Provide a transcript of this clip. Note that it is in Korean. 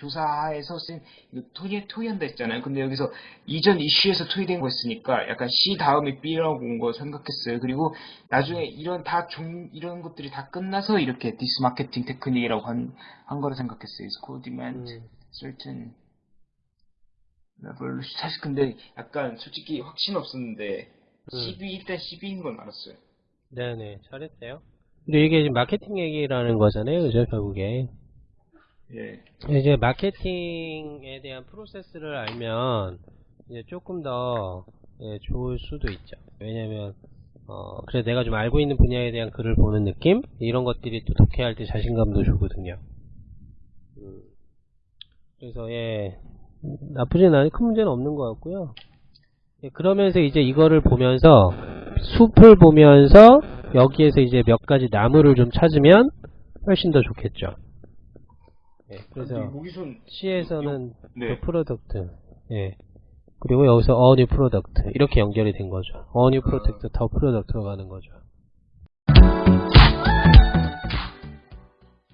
조사에서 쓴 토의, 토의한다 했잖아요. 근데 여기서 이전 이슈에서 토의된 거였으니까 약간 C 다음에 B라고 온 거 생각했어요. 그리고 나중에 이런 다 종, 이런 것들이 다 끝나서 이렇게 this marketing technique이라고 한, 한 거라 생각했어요. It's called demand 음. certain level. 사실 근데 약간 솔직히 확신 없었는데 음. 12 일단 12인 건 알았어요. 네네, 잘했어요. 근데 이게 마케팅 얘기라는 거잖아요, 그죠, 결국에. 예. 이제 마케팅에 대한 프로세스를 알면 이제 조금 더 예, 좋을 수도 있죠. 왜냐면 어 그래 내가 좀 알고 있는 분야에 대한 글을 보는 느낌 이런 것들이 또 독해할 때 자신감도 주거든요. 음, 그래서 예 나쁘진 않은 큰 문제는 없는 것 같고요. 예, 그러면서 이제 이거를 보면서 숲을 보면서 여기에서 이제 몇 가지 나무를 좀 찾으면 훨씬 더 좋겠죠. 예, 그래서 근데 모기손 C에서는 네. 그 product, 예. 그리고 여기서 a new product 이렇게 연결이 된 거죠. a new product, the product가 가는 거죠.